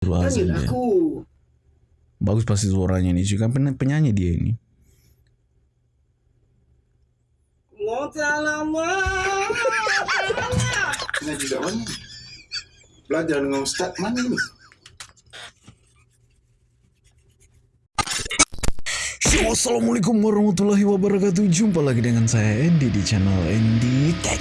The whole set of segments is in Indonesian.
Panggil dia. aku. Bagus pasti suaranya nih. Kan pen- penyanyi dia ini. Kat mana? Belajar dengan ustaz mana ni? Yo, Assalamualaikum warahmatullahi wabarakatuh. Jumpa lagi dengan saya Andy di channel Andy Tech.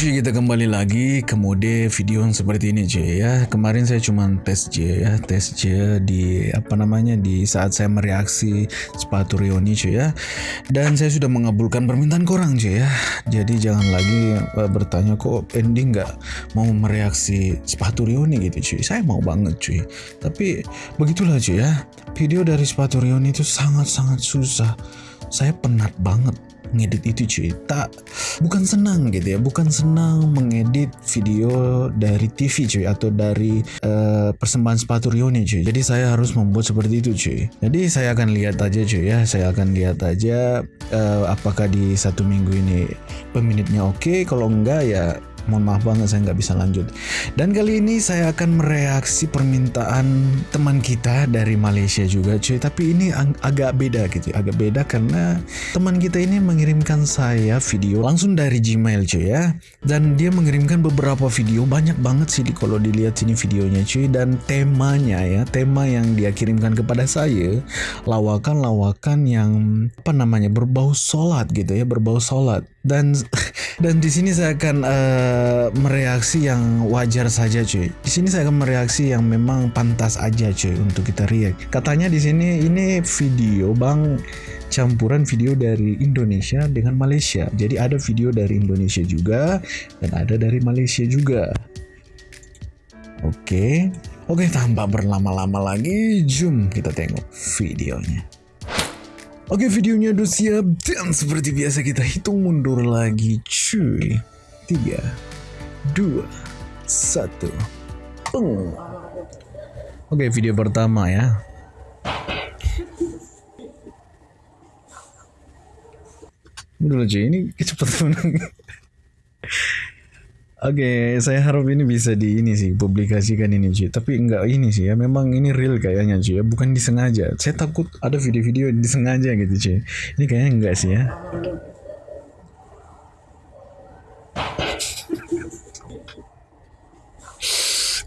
Cuy kita kembali lagi ke mode video yang seperti ini cuy ya. Kemarin saya cuma tes J ya. Tes J di apa namanya di saat saya mereaksi sepatu Rioni cuy ya. Dan saya sudah mengabulkan permintaan korang cuy ya. Jadi jangan lagi eh, bertanya kok ending nggak mau mereaksi sepatu Rioni? Gitu cuy Saya mau banget cuy Tapi begitulah cuy ya. Video dari sepatu Rioni itu sangat-sangat susah. Saya penat banget ngedit itu cuy. Tak bukan senang gitu ya. Bukan senang mengedit video dari TV cuy atau dari eh, persembahan sepatu Rioni cuy. Jadi saya harus membuat seperti itu cuy. Jadi saya akan lihat aja cuy ya. Saya akan lihat aja eh, apakah di satu minggu ini peminitnya oke. Kalau enggak ya mohon maaf banget saya nggak bisa lanjut. Dan kali ini saya akan mereaksi permintaan teman kita dari Malaysia juga cuy. Tapi ini ag- agak beda gitu agak beda karena teman kita ini mengirimkan saya video langsung dari Gmail cuy ya. Dan dia mengirimkan beberapa video banyak banget sih di- kalau dilihat sini videonya cuy. Dan temanya ya tema yang dia kirimkan kepada saya lawakan-lawakan yang apa namanya berbau sholat gitu ya berbau sholat. Dan dan di sini saya akan eh, mereaksi yang wajar saja cuy. Di sini saya akan mereaksi yang memang pantas aja cuy untuk kita react. Katanya di sini ini video bang campuran video dari Indonesia dengan Malaysia. Jadi ada video dari Indonesia juga dan ada dari Malaysia juga. Oke. Oke, tanpa berlama-lama lagi, jom kita tengok videonya. Oke videonya udah siap dan seperti biasa kita hitung mundur lagi cuy. 3 2 1 Peng. Oke video pertama ya. Udah cuy. Ini kecepatan Oke, saya harap ini bisa di ini sih publikasikan ini cuy. Tapi enggak ini sih ya, memang ini real kayaknya cuy ya, bukan disengaja. Saya takut ada video-video disengaja gitu cuy. Ini kayaknya enggak sih ya.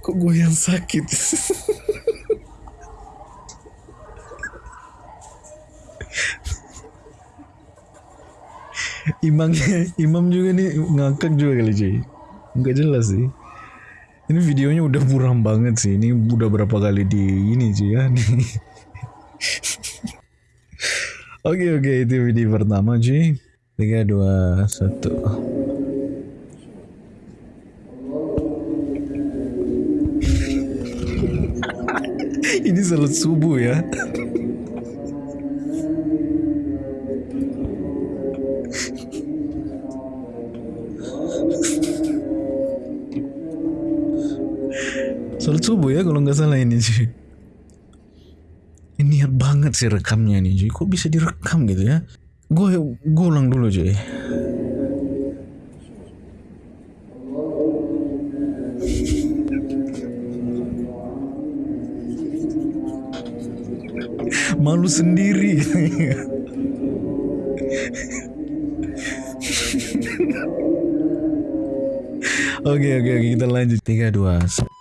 Kok gue yang sakit? Imamnya, imam juga nih ngakak juga kali cuy. Nggak jelas sih. Ini videonya udah buram banget sih. Ini udah berapa kali di ini sih ya. oke oke itu video pertama cuy. Tiga dua satu. ini salat subuh ya. Salat subuh ya kalau nggak salah ini sih. Ini niat banget sih rekamnya nih cuy. Kok bisa direkam gitu ya? Gue gue ulang dulu cuy. malu sendiri Oke oke oke kita lanjut 3 2 1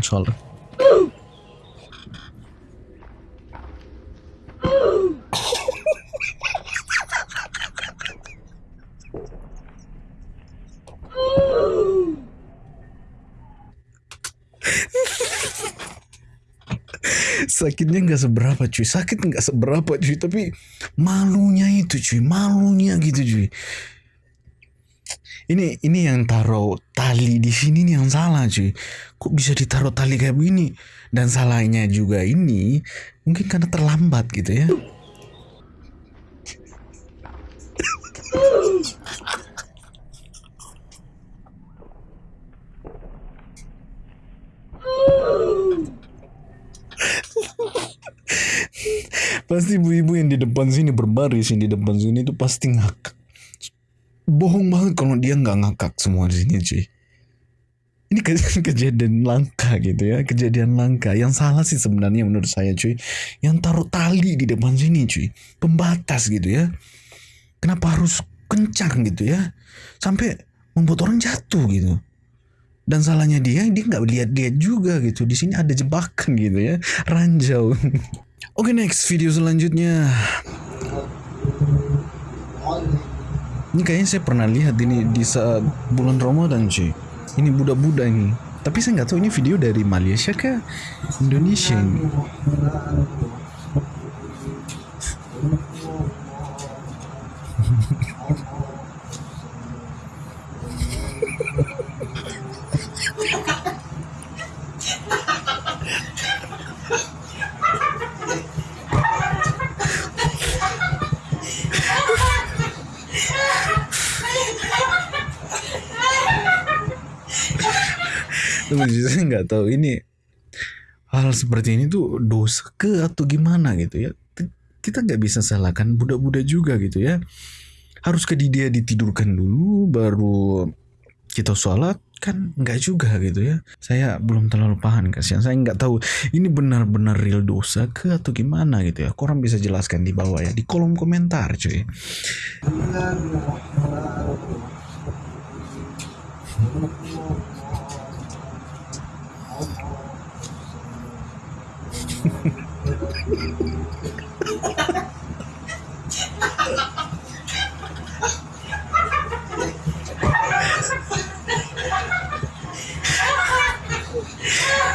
Inshallah. sakitnya nggak seberapa cuy. Sakit nggak seberapa cuy. Tapi malunya itu cuy. Malunya gitu cuy ini ini yang taruh tali di sini nih yang salah cuy. Kok bisa ditaruh tali kayak begini? Dan salahnya juga ini mungkin karena terlambat gitu ya. Pasti ibu-ibu yang di depan sini berbaris yang di depan sini tuh pasti ngakak bohong banget kalau dia nggak ngakak semua di sini cuy. Ini ke- kejadian langka gitu ya kejadian langka. Yang salah sih sebenarnya menurut saya cuy. Yang taruh tali di depan sini cuy. Pembatas gitu ya. Kenapa harus kencang gitu ya? Sampai membuat orang jatuh gitu. Dan salahnya dia dia nggak lihat-lihat juga gitu. Di sini ada jebakan gitu ya. Ranjau. Oke next video selanjutnya ini kayaknya saya pernah lihat ini di saat bulan Ramadan cuy. Ini budak-budak ini. Tapi saya nggak tahu ini video dari Malaysia kah? Indonesia ini Saya nggak tahu ini hal seperti ini tuh dosa ke atau gimana gitu ya. Kita nggak bisa salahkan budak-budak juga gitu ya. Harus ke dia ditidurkan dulu baru kita sholat kan nggak juga gitu ya. Saya belum terlalu paham kasihan. Saya nggak tahu ini benar-benar real dosa ke atau gimana gitu ya. Korang bisa jelaskan di bawah ya di kolom komentar cuy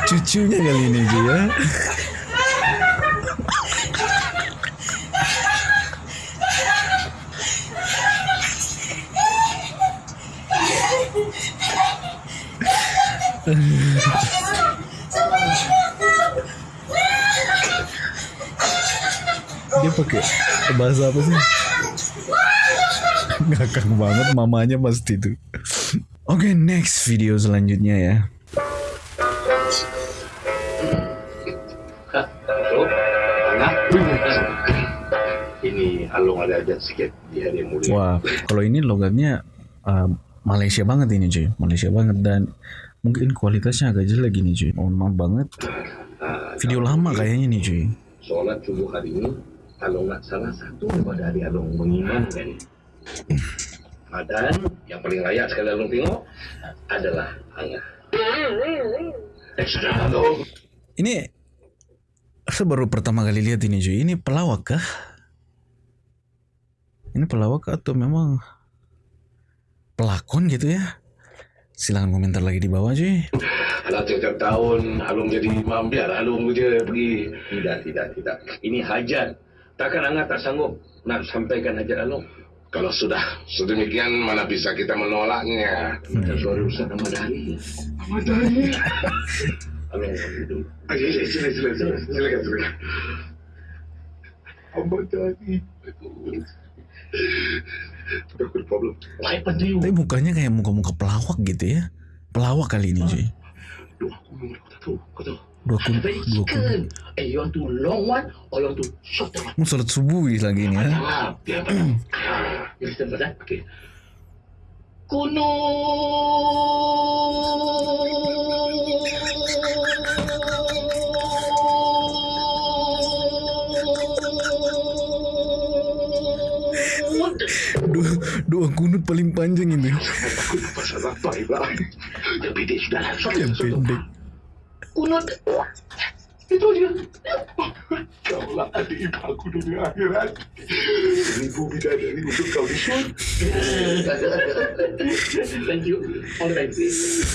cucunya kali ini cuy dia pakai bahasa apa sih ngakak banget mamanya pasti tuh oke next video selanjutnya ya. Ini Alung ada ajak sikit di hari yang mulia. Wah, kalau ini logatnya uh, Malaysia banget ini cuy, Malaysia banget dan mungkin kualitasnya agak jelek gini cuy. Mohon maaf banget. Video lama kayaknya nih cuy. Solat subuh hari ini, Alung nak salah satu daripada hari Alung mengimankan. Dan yang paling layak sekali Alung tengok adalah Angah. Eh. Ini saya baru pertama kali lihat ini cuy. Ini pelawak kah? Ini pelawak kah atau memang pelakon gitu ya? Silahkan komentar lagi di bawah cuy. Alah tiap-tiap tahun Alung jadi imam biar Alung je pergi. Tidak, tidak, tidak. Ini hajat. Takkan Angah tak sanggup nak sampaikan hajat Alung. Kalau sudah sedemikian mana bisa kita menolaknya? Kita suara Ustaz Ahmad Ali. Ahmad. Alung dulu. Ah, ya, ya, Silakan, silakan, silakan, silakan. Ahmad penting? Tapi mukanya kayak muka-muka pelawak gitu ya. Pelawak kali ini cuy. Kau tak tahu. Kau tahu. Dua kun, dua kun. Eh, you want to long one or you want to short one? Mau salat subuh lagi ini ya. Ah, Ah, you listen first, eh? Okay. Kunut. Dua, dua kunut paling panjang ini. Aku pasal apa pula? Yang pendek sudah. Short, Yang pendek. Kunut. Itu dia. Kau lah adik ibu aku dunia akhirat. Ibu bidadari untuk kau di. Thank you. All the best.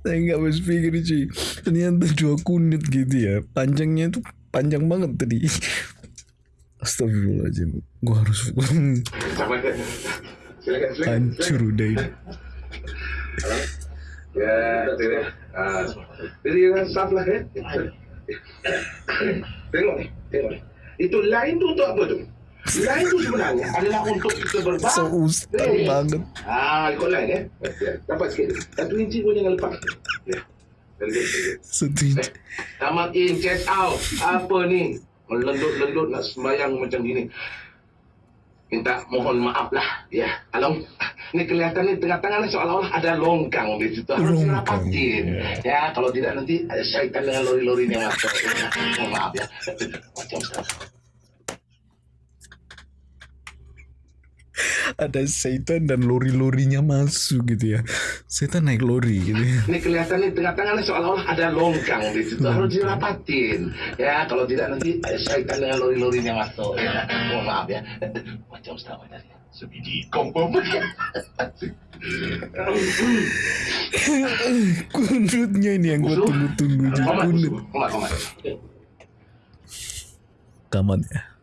Saya nggak habis pikir cuy. Ternyata dua kunut gitu ya. Panjangnya tuh panjang banget tadi. Astagfirullahaladzim. Gua harus Sama kan? Silakan, silakan. hancur udah ini. Ya. Ah, jadi yang saf lah ya. Tengok ni, tengok ni. Itu lain tu untuk apa tu? Lain tu sebenarnya adalah untuk kita berbang. So ustaz banget. Ah, ikut lain ya. Ya, Dapat sikit. Satu inci pun jangan lepas. Ya. Satu Eh, inch. tamat in, check out. Apa ni? Melendut-lendut nak sembahyang macam gini. Minta mohon maaf lah. Ya, Along. Ni kelihatan ni tengah-tengah seolah-olah ada longkang di situ. Harus dirapatin. Ya, kalau tidak nanti ada syaitan dengan lori-lori yang masuk. Ya, mohon maaf ya. Macam Ada setan dan lori-lorinya masuk gitu ya. Setan naik lori gitu ya. Ini kelihatan ni tengah-tengah seolah-olah ada longkang di situ. Harus dirapatin. Ya, kalau tidak nanti ada syaitan dengan lori-lori yang masuk. Ya, mohon maaf ya. Macam Ustaz ni. Sebiji kompom. Kunutnya ini yang gue tunggu-tunggu Kunut. Kamat ya.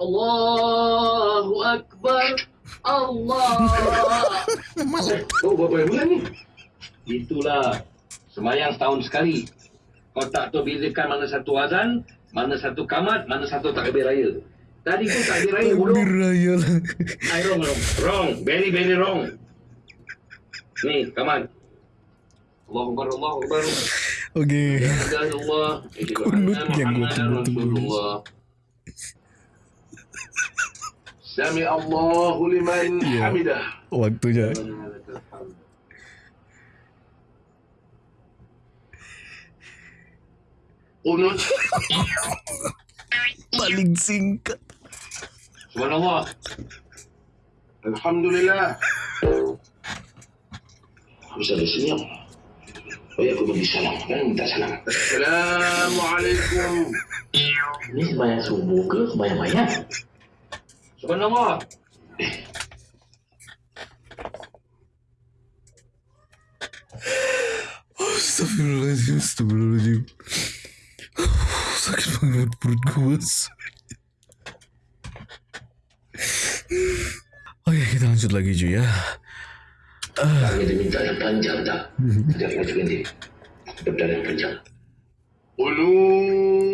Allahu Akbar. Allah. Oh, berapa bulan ni? Itulah. Semayang setahun sekali. Kau tak tahu bezakan mana satu azan, mana satu kamat, mana satu takbir raya. Tadi pun takbir raya bodoh. Takbir raya lah. I wrong, wrong. Wrong. Very, very wrong. Ni, kamat. Allahu Akbar, Allahu Akbar. Ya Allah. Kunut yang gua tunggu-tunggu. Sami Allahu liman Iya. hamidah. Waktunya. Unut. Paling singkat. Subhanallah. Alhamdulillah. Bisa bersenyum. Oh ya, aku bagi salam. Kan minta salam. Assalamualaikum. Ini sembahyang subuh ke sembahyang mayat? Subhanallah. Astagfirullahaladzim, astagfirullahaladzim. Sakit banget perut gue. Oke, kita lanjut lagi cuy ya. Kami diminta yang panjang tak? Tidak ini. Berdarah panjang. Ulu.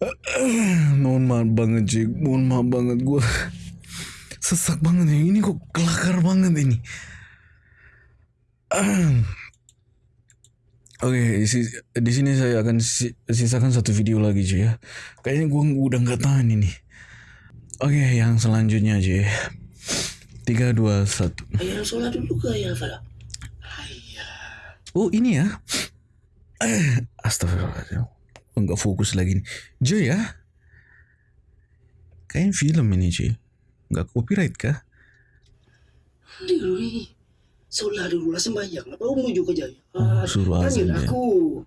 Mohon maaf banget cuy, mohon maaf banget gue sesak banget ya. Ini kok kelakar banget ini. Oke, isi- di sini saya akan si- sisakan satu video lagi cuy ya. Kayaknya gue udah nggak tahan ini. Oke, yang selanjutnya cuy. Tiga dua satu. Sholat dulu ke ya? Oh ini ya. Eh, Astagfirullahaladzim. Enggak fokus lagi nih. Joy ya. Kayaknya film ini cuy. Enggak copyright kah? Diri. Solat dulu lah sembahyang. Apa menuju ke jaya? Oh, suruh azan dia. aku.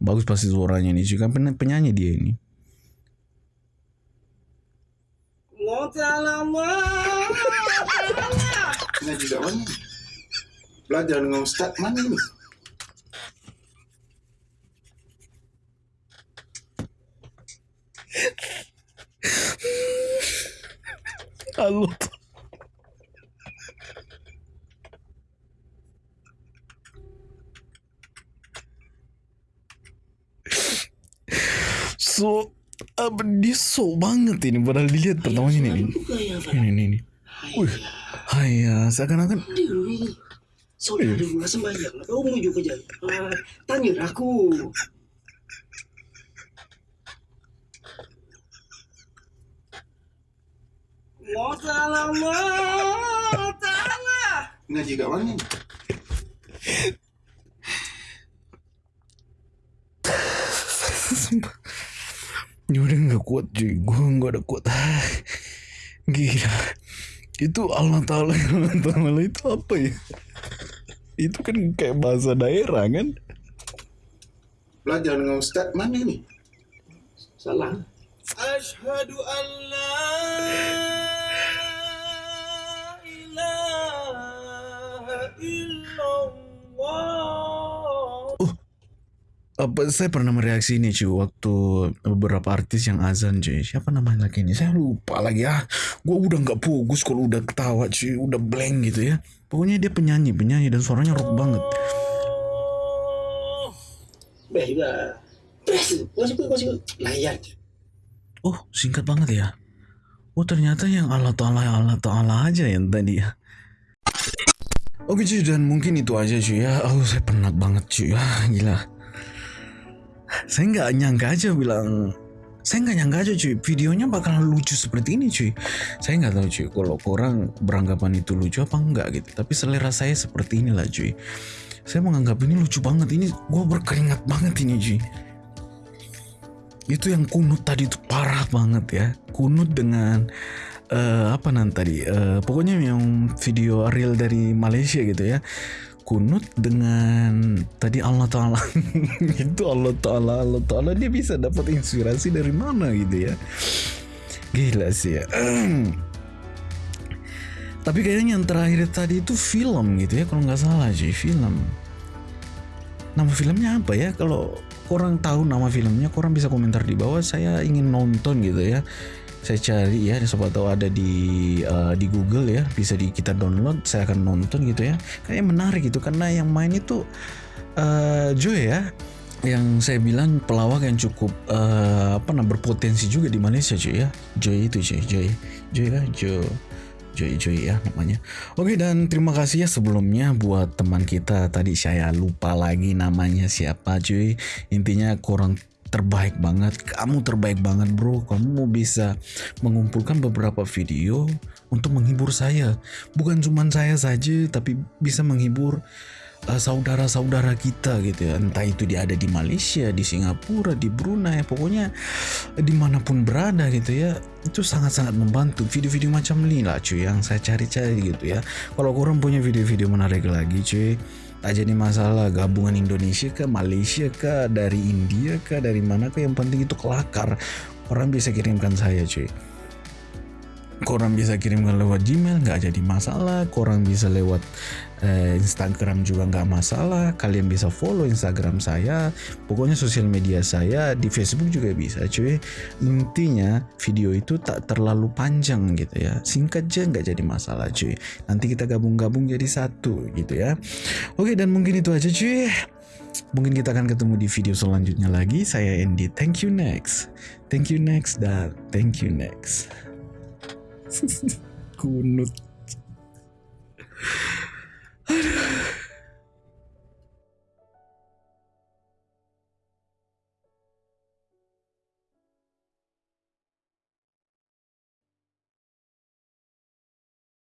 Bagus pasti suaranya nih cuy. Kan pen- penyanyi dia ini. Ngaji mana? Belajar dengan Ustaz mana ni? Halo. So, apa dia so banget ini padahal dilihat pertamanya ini. Ya, ini, ini. ini. Wih, hai ya, seakan-akan lah sembahyang. Apa menuju ke jaya? Ah, Tanya aku. Mau salah mau salah. Ngaji kat mana? Sumpah. Udah nggak kuat cuy, gue nggak ada kuat. Gila. Itu Allah Ta'ala, Allah Ta'ala itu apa ya? Itu kan kayak bahasa daerah kan? Belajar dengan Ustaz mana ni? Salah. Ashhadu an la illallah. Apa saya pernah mereaksi ini cuy waktu beberapa artis yang azan cuy. Siapa namanya lagi ini? Saya lupa lagi ah. Gue udah nggak fokus kalau udah ketawa cuy, udah blank gitu ya. Pokoknya dia penyanyi, penyanyi dan suaranya rock banget. Masih masih layan. Oh, singkat banget ya. Oh, ternyata yang Allah Ta'ala, Allah Ta'ala aja yang tadi ya. Oke cuy, dan mungkin itu aja cuy ya. Oh, saya penat banget cuy. Ah, gila. Saya nggak nyangka aja bilang... Saya nggak nyangka aja cuy, videonya bakalan lucu seperti ini cuy. Saya nggak tahu cuy, kalau orang beranggapan itu lucu apa enggak gitu. Tapi selera saya seperti inilah cuy. Saya menganggap ini lucu banget. Ini gue berkeringat banget ini cuy itu yang kunut tadi itu parah banget ya kunut dengan eh, apa nanti tadi? Eh, pokoknya yang video real dari Malaysia gitu ya. Kunut dengan tadi Allah Taala. Itu Allah Taala Allah Taala dia bisa dapat inspirasi dari mana gitu ya. Gila sih ya. Tapi kayaknya yang terakhir tadi itu film gitu ya kalau nggak salah sih film. Nama filmnya apa ya? Kalau kurang tahu nama filmnya kurang bisa komentar di bawah saya ingin nonton gitu ya saya cari ya siapa tahu ada di eh, di Google ya bisa di kita download saya akan nonton gitu ya kayaknya menarik gitu karena yang main itu eh Joy ya yang saya bilang pelawak yang cukup eh, apa namanya berpotensi juga di Malaysia cuy ya Joy itu cuy Joy Joy ya Joy Joy Joy ya namanya. Oke dan terima kasih ya sebelumnya buat teman kita tadi saya lupa lagi namanya siapa cuy. Intinya kurang terbaik banget, kamu terbaik banget bro. Kamu bisa mengumpulkan beberapa video untuk menghibur saya. Bukan cuma saya saja tapi bisa menghibur uh, saudara-saudara kita gitu ya entah itu dia ada di Malaysia di Singapura di Brunei pokoknya di mana pun berada gitu ya itu sangat-sangat membantu video-video macam ini lah cuy yang saya cari-cari gitu ya kalau kurang punya video-video menarik lagi cuy tak jadi masalah. Gabungan Indonesia ke Malaysia ke dari India ke dari mana ke yang penting itu kelakar. Orang bisa kirimkan saya cuy Korang bisa kirimkan lewat Gmail nggak jadi masalah. Korang bisa lewat eh, Instagram juga nggak masalah. Kalian bisa follow Instagram saya. Pokoknya sosial media saya di Facebook juga bisa, cuy. Intinya video itu tak terlalu panjang gitu ya. Singkat aja nggak jadi masalah, cuy. Nanti kita gabung-gabung jadi satu gitu ya. Oke dan mungkin itu aja, cuy. Mungkin kita akan ketemu di video selanjutnya lagi. Saya Andy. Thank you next. Thank you next dan thank you next. Kunut. Aduh.